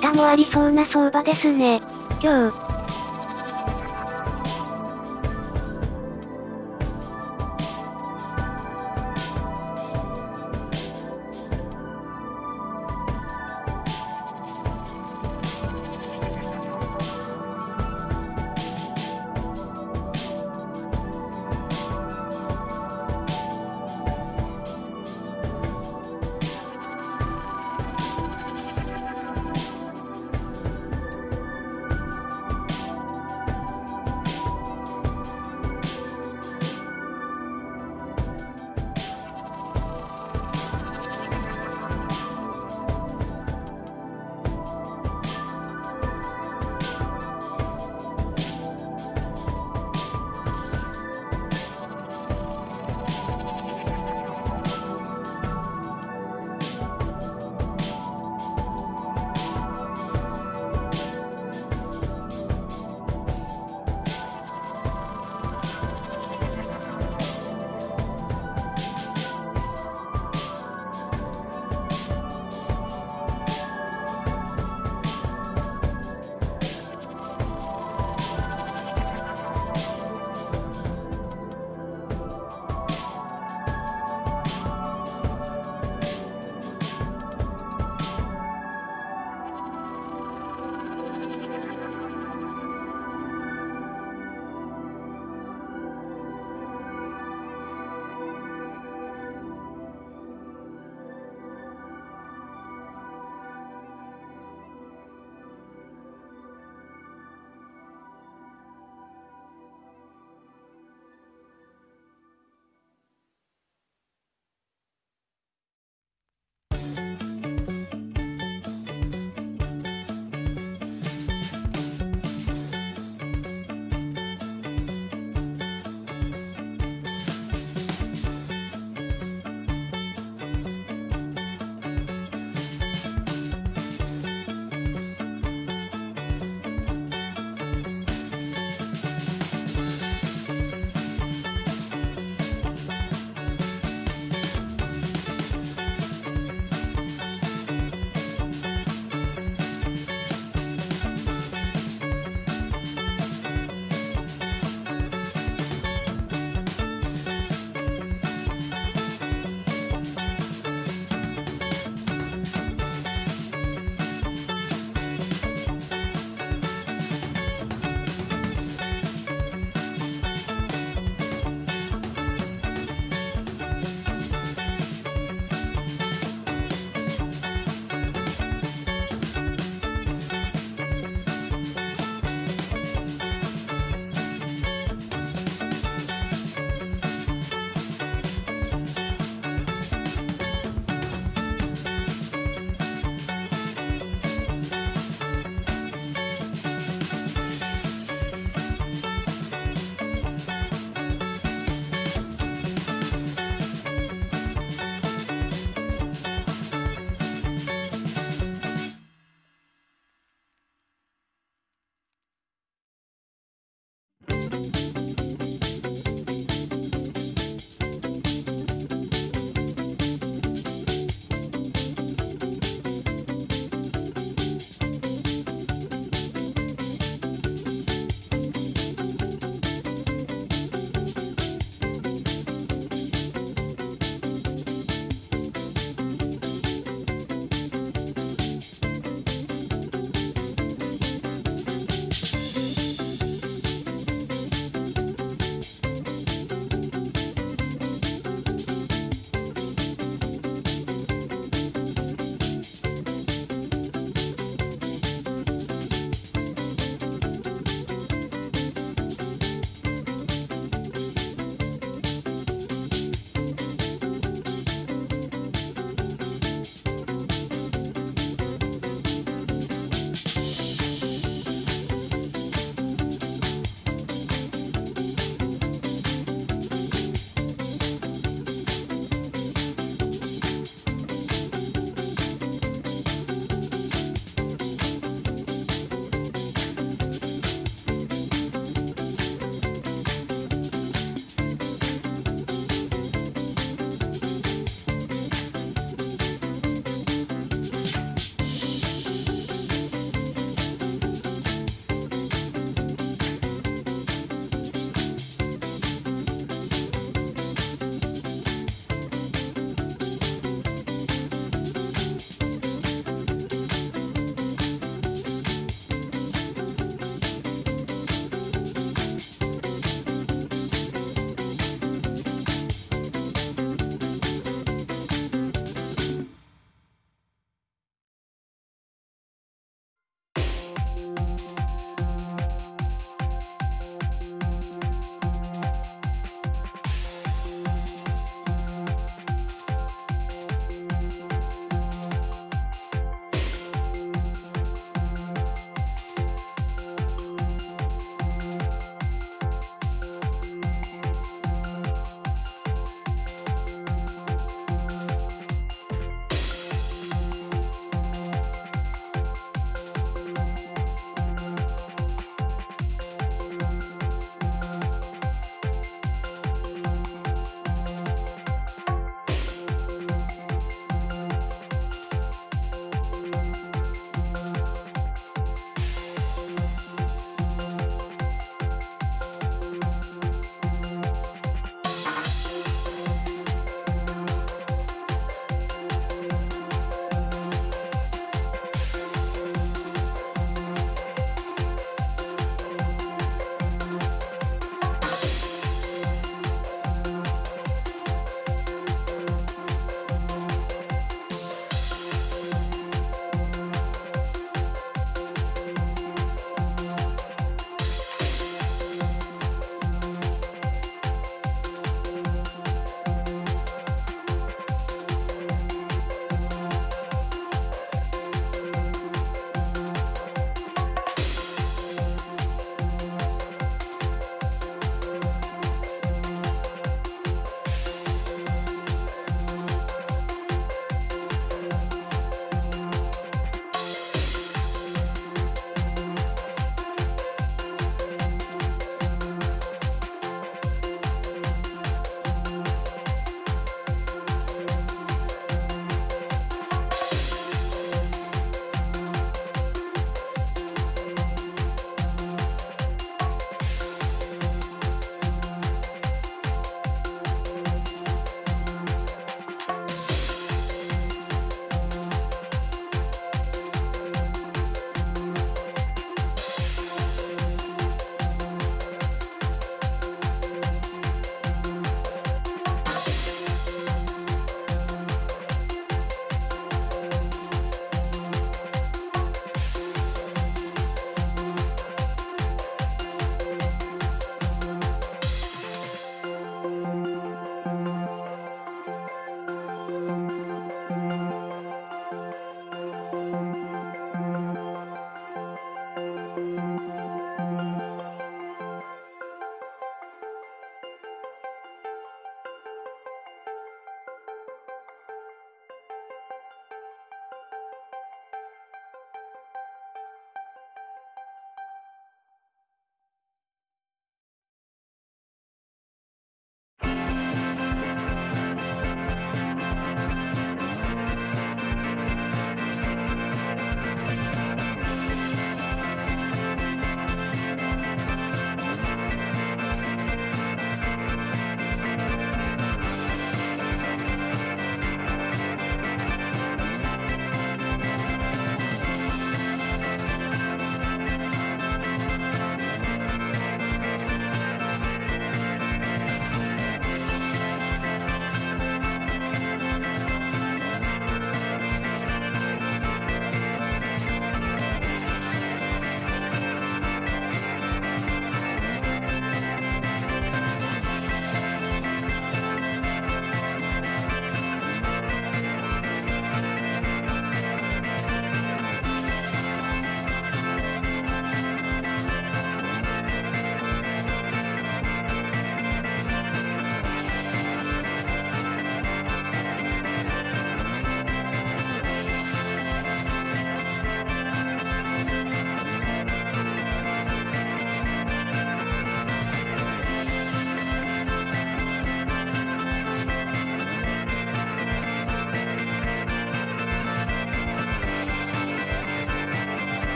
下もありそうな相場ですね。今日。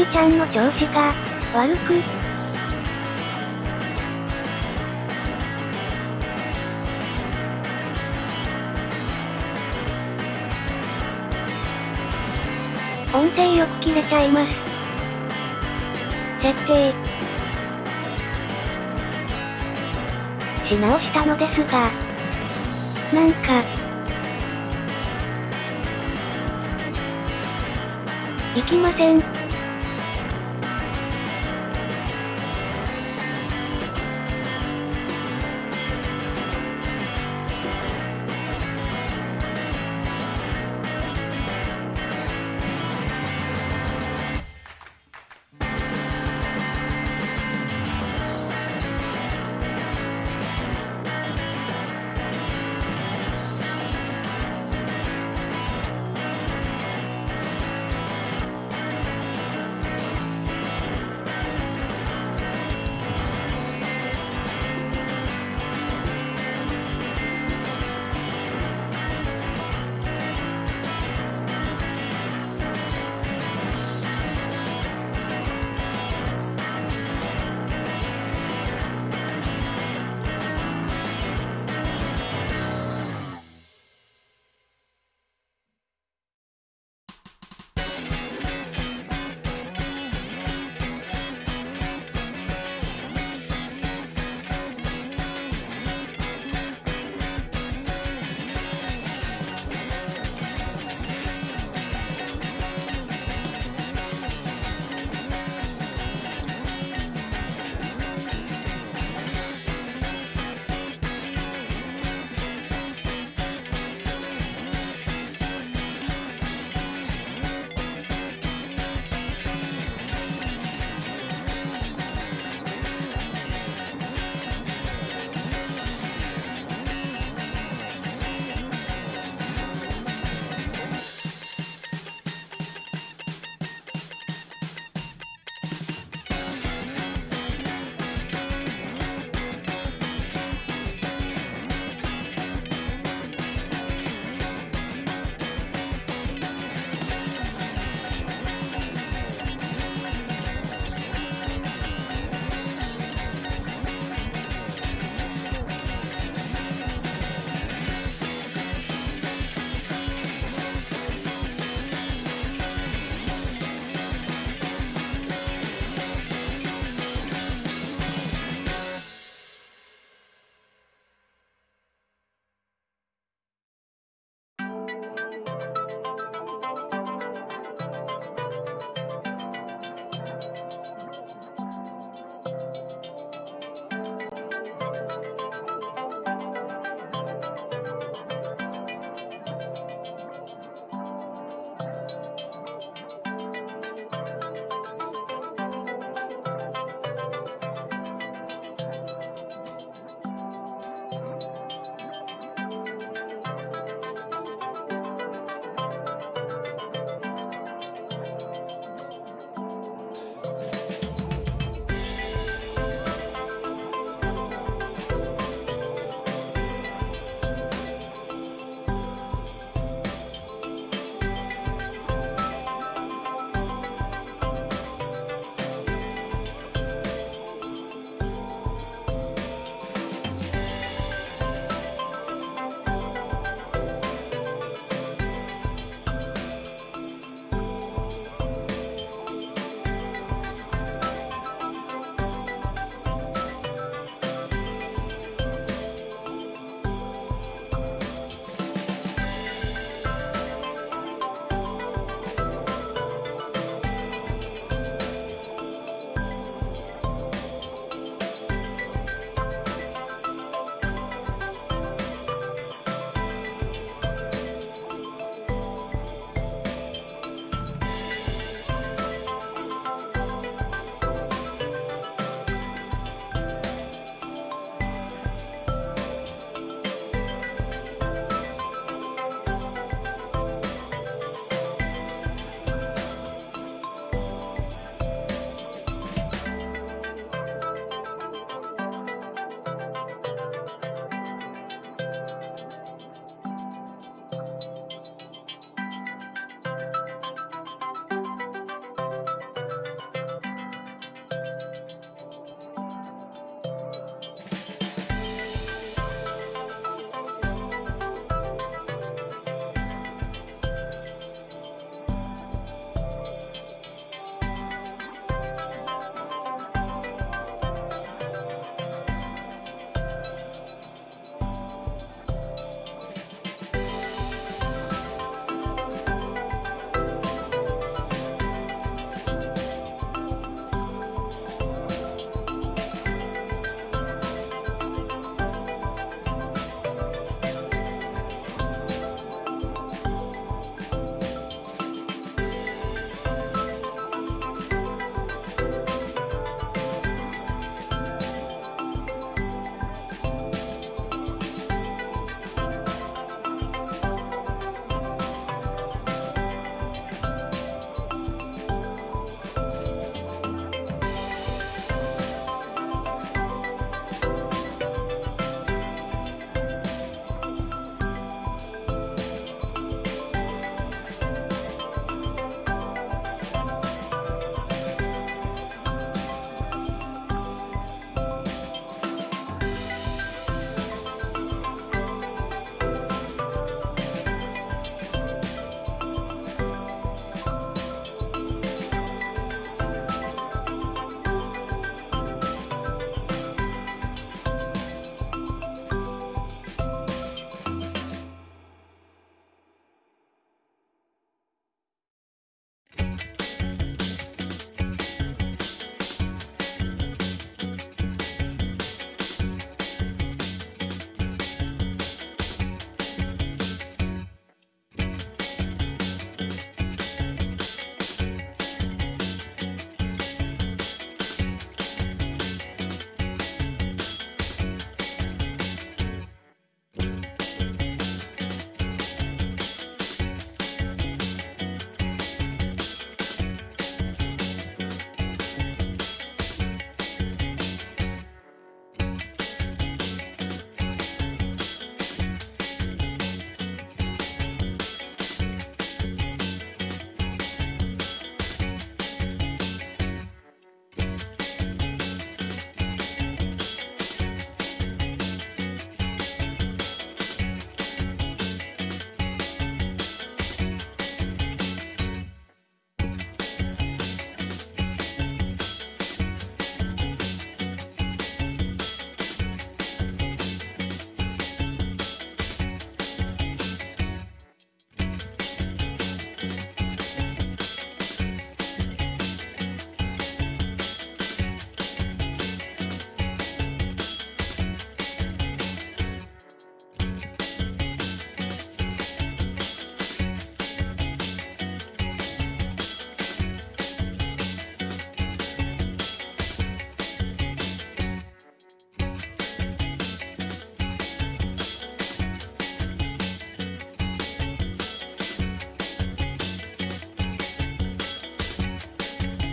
みちゃんの調子が、悪く、音声よく切れちゃいます。設定。し直したのですが、なんか、いきません。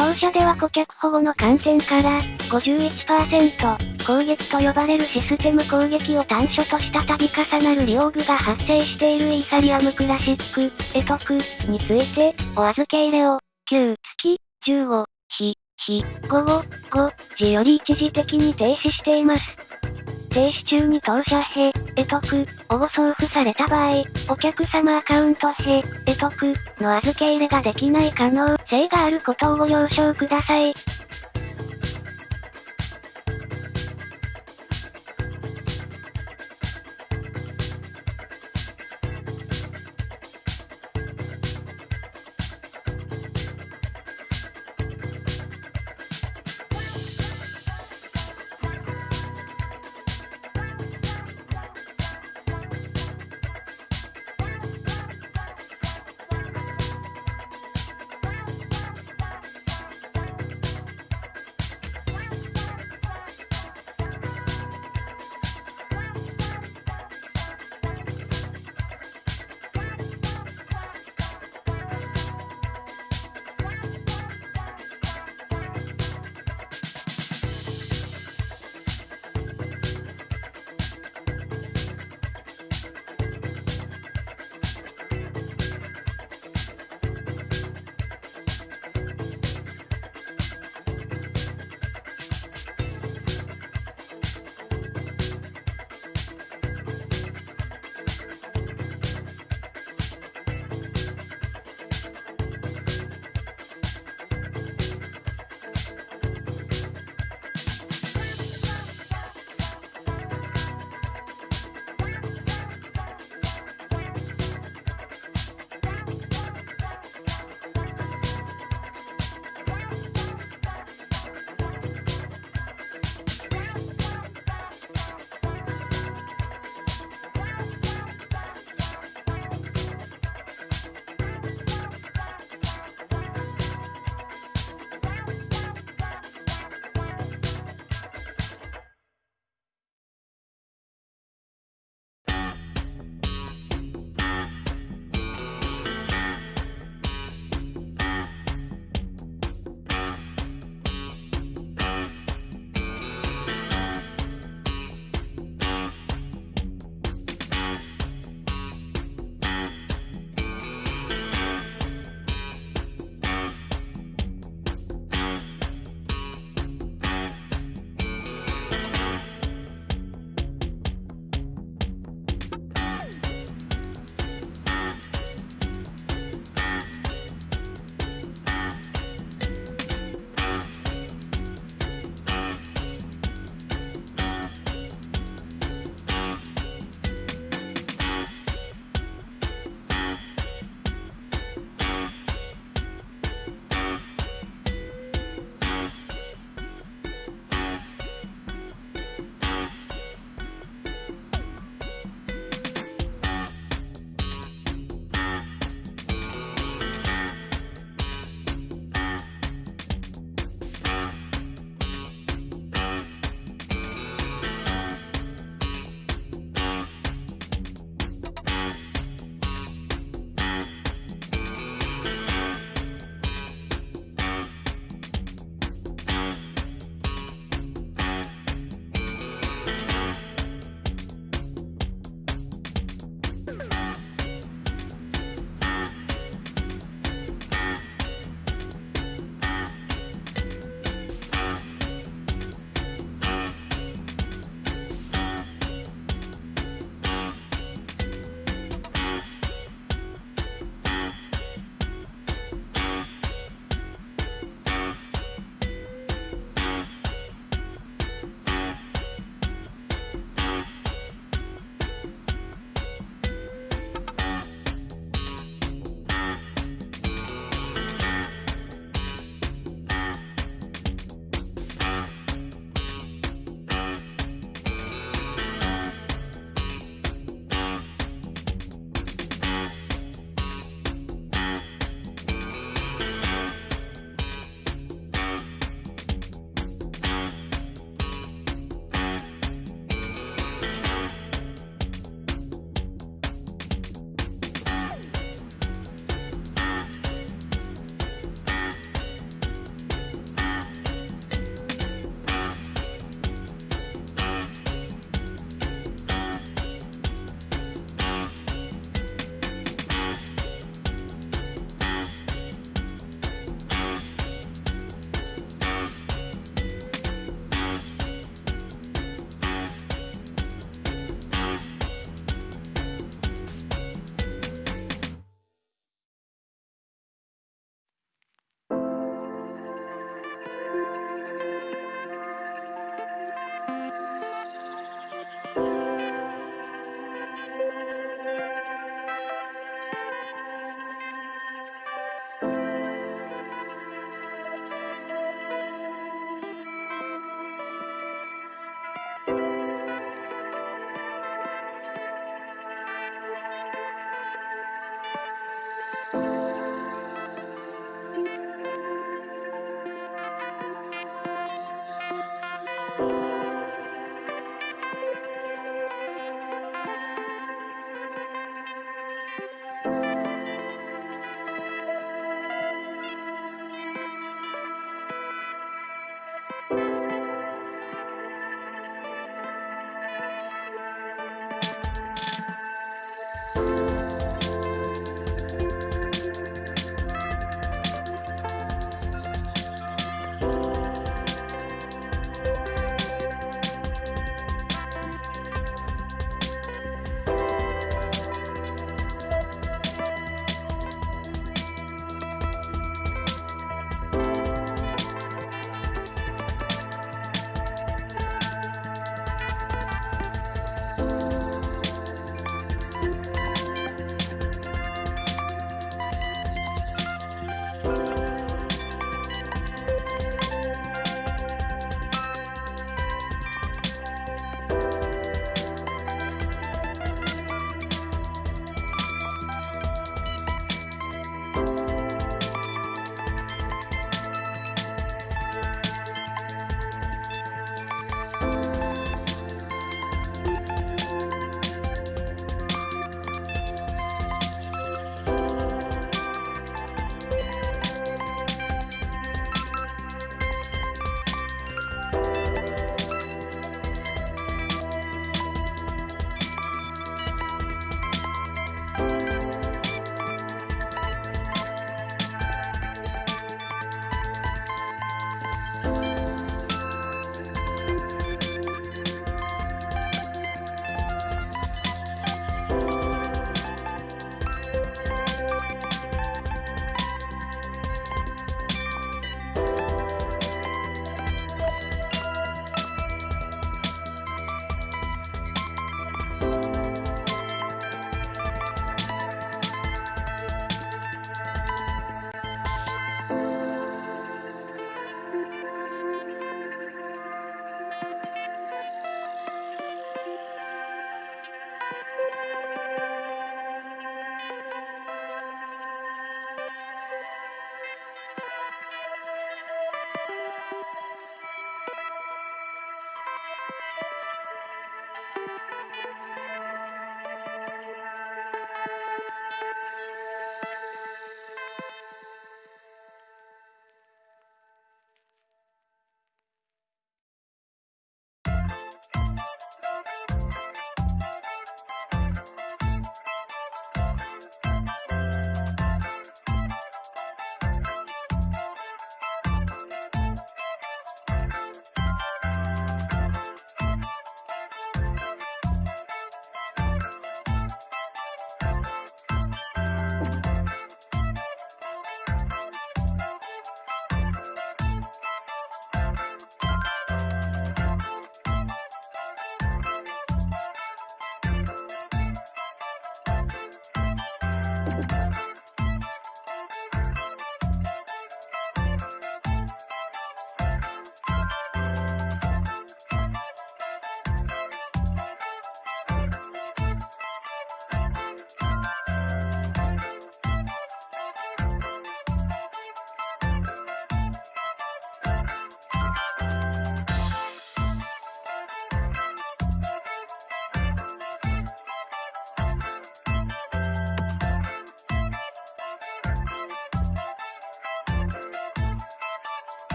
当社では顧客保護の観点から、51%、攻撃と呼ばれるシステム攻撃を短所とした度重なる利用具が発生しているイーサリアムクラシック、エトクについて、お預け入れを、9月15日、日、午後5時より一時的に停止しています。停止中に当社へ、得得をご送付された場合、お客様アカウントへ、得得の預け入れができない可能性があることをご了承ください。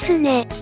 ですね。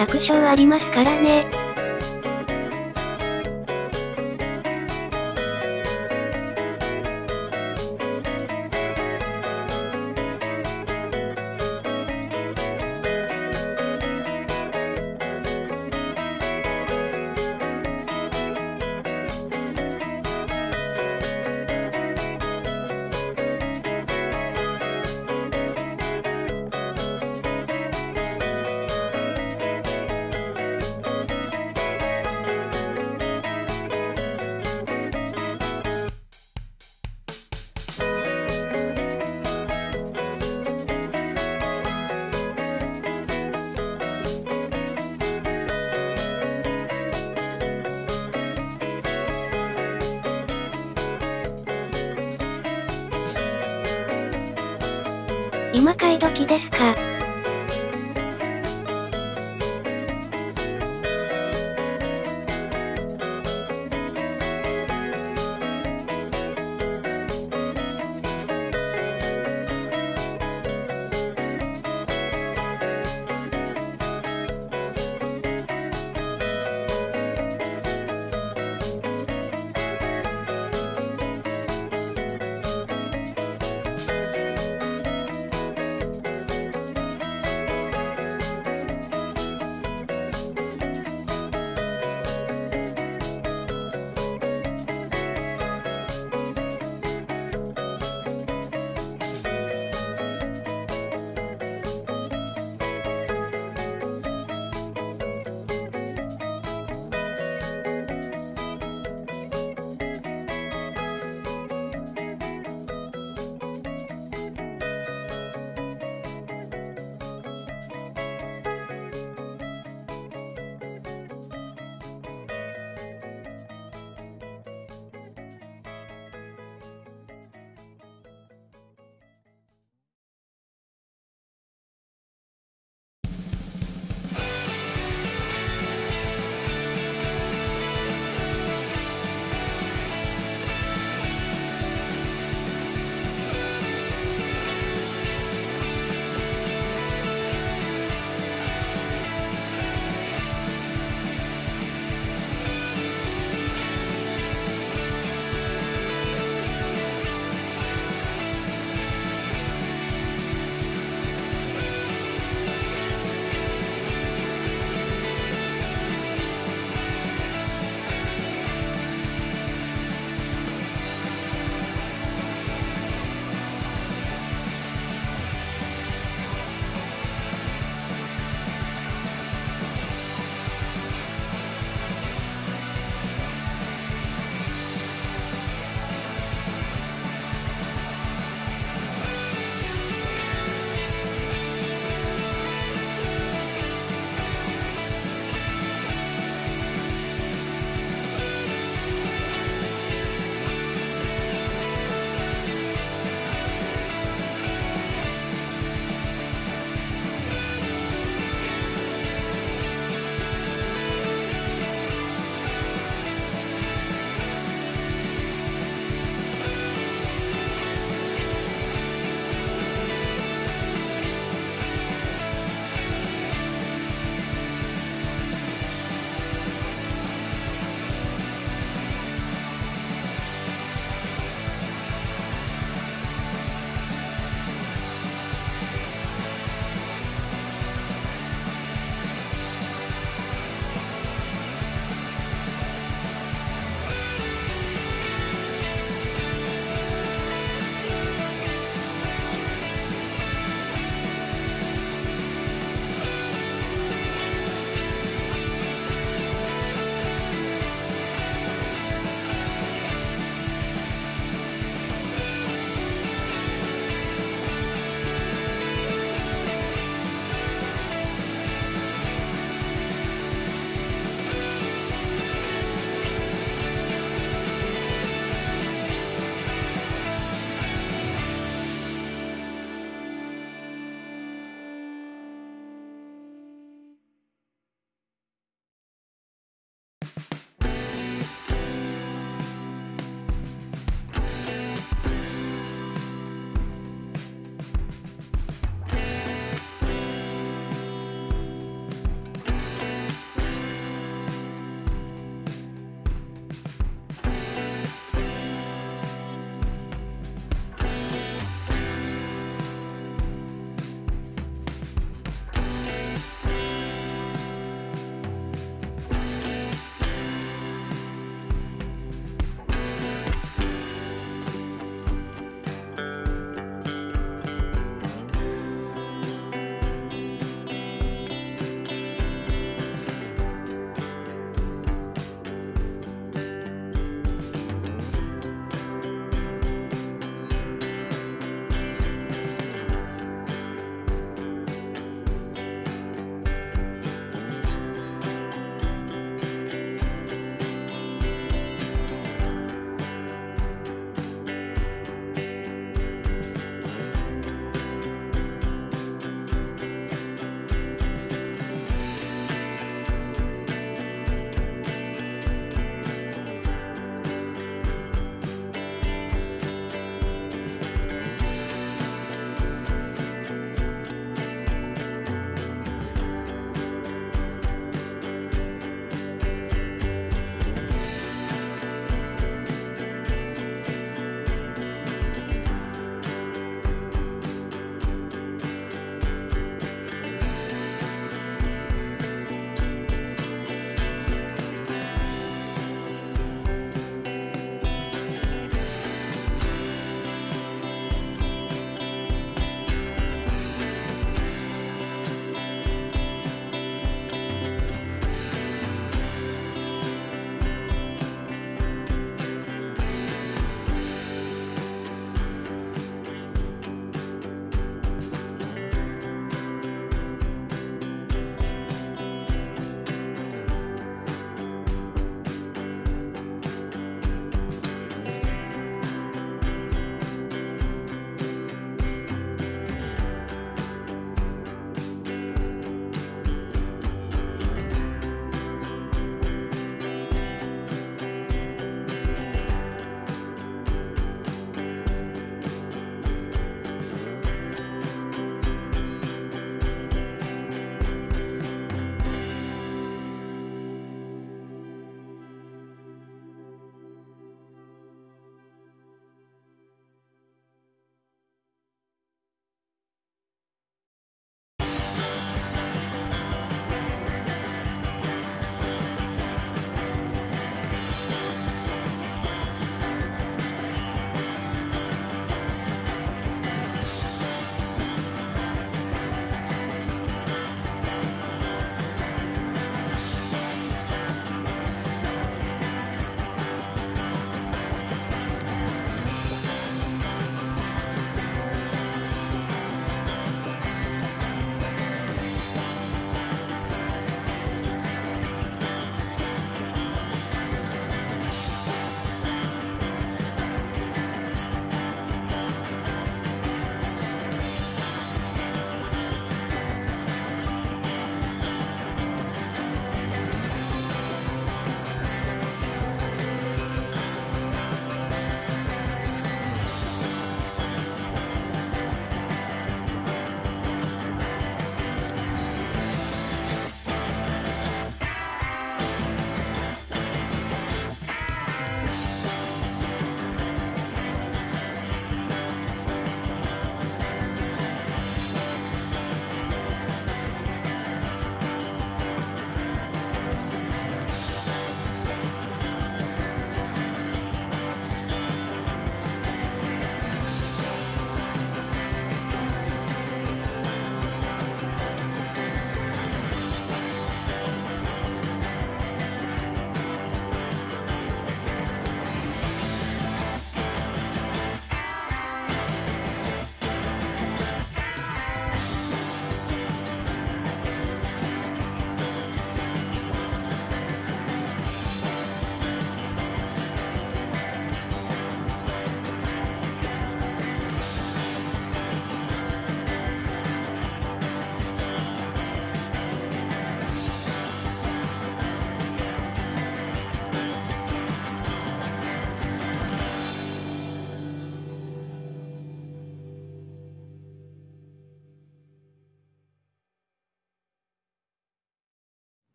確証ありますからね。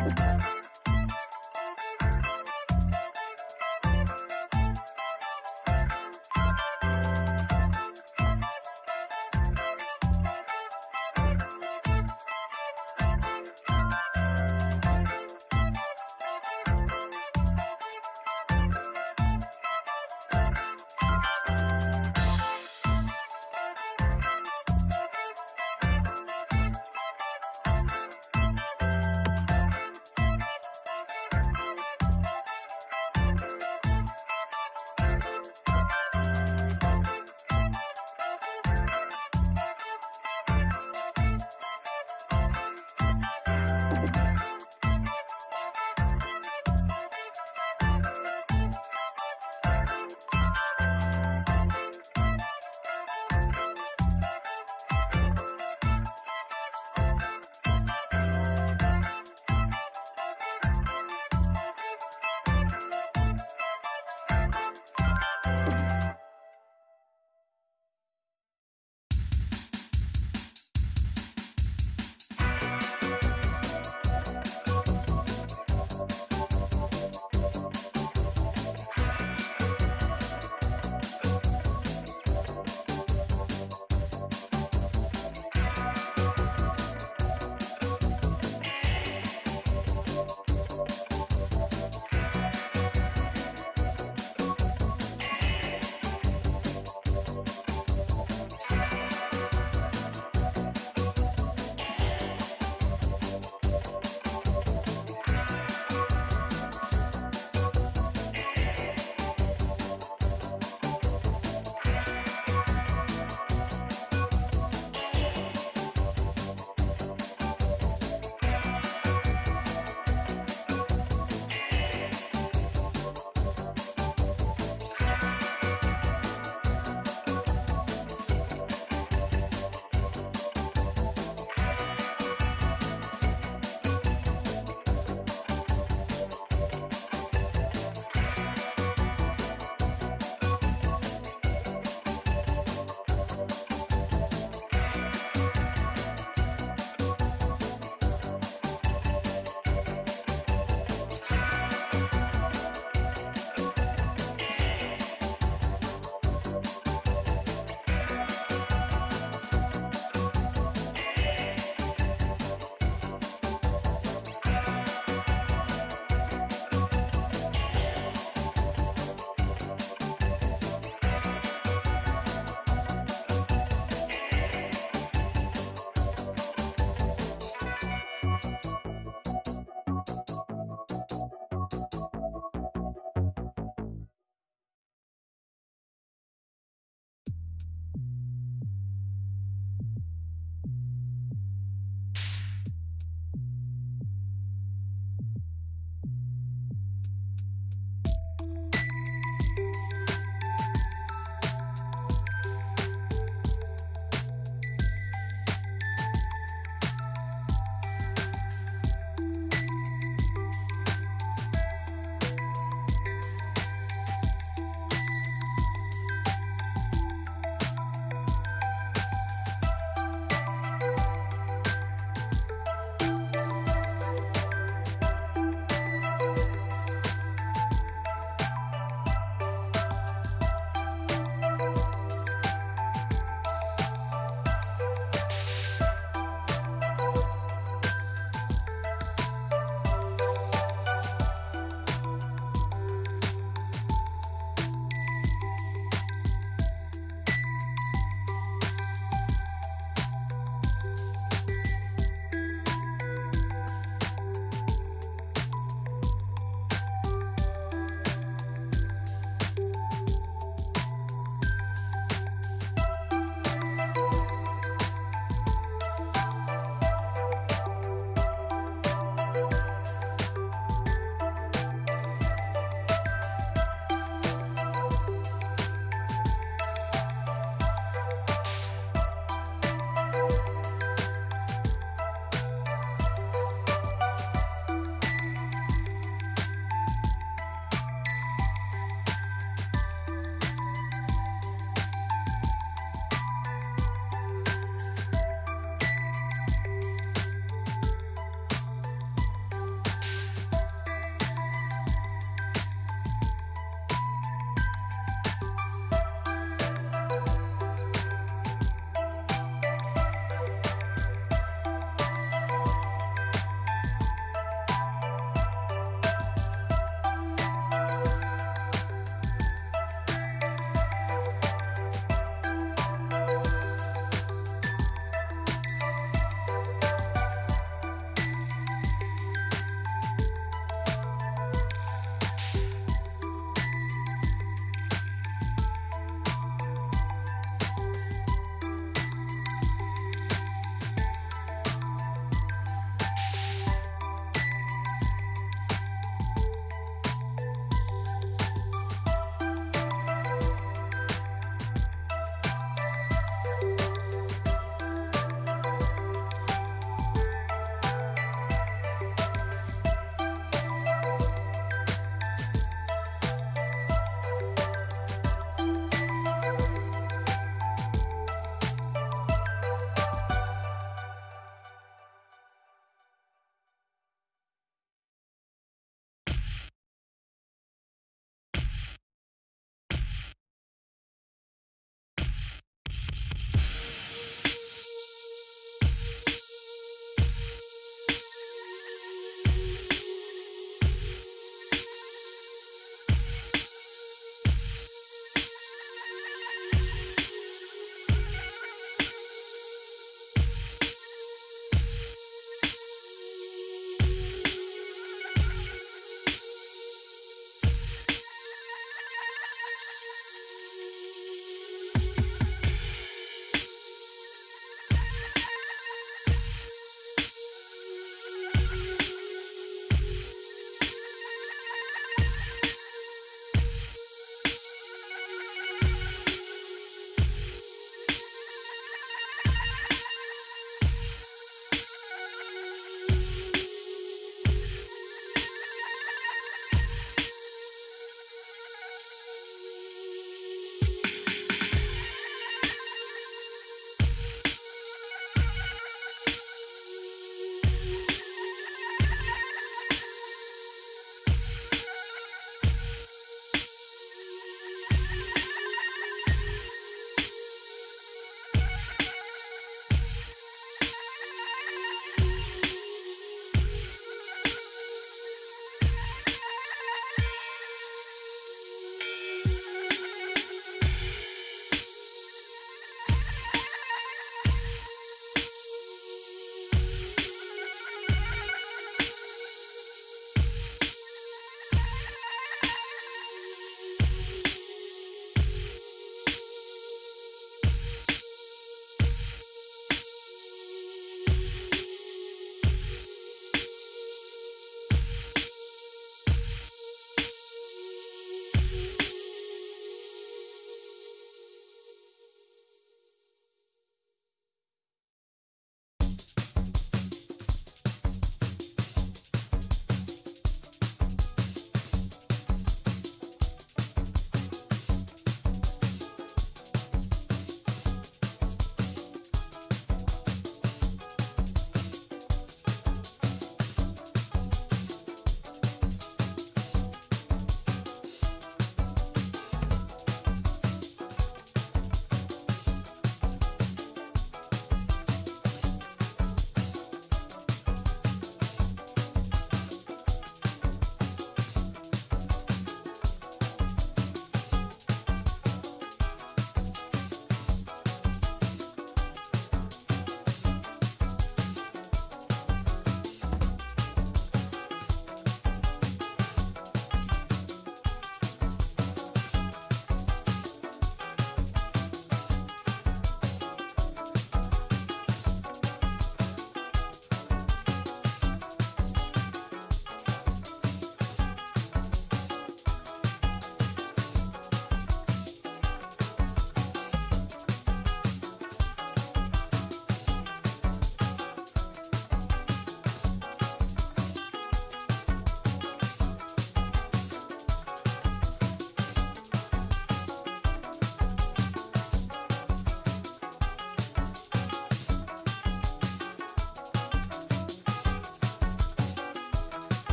Thank you.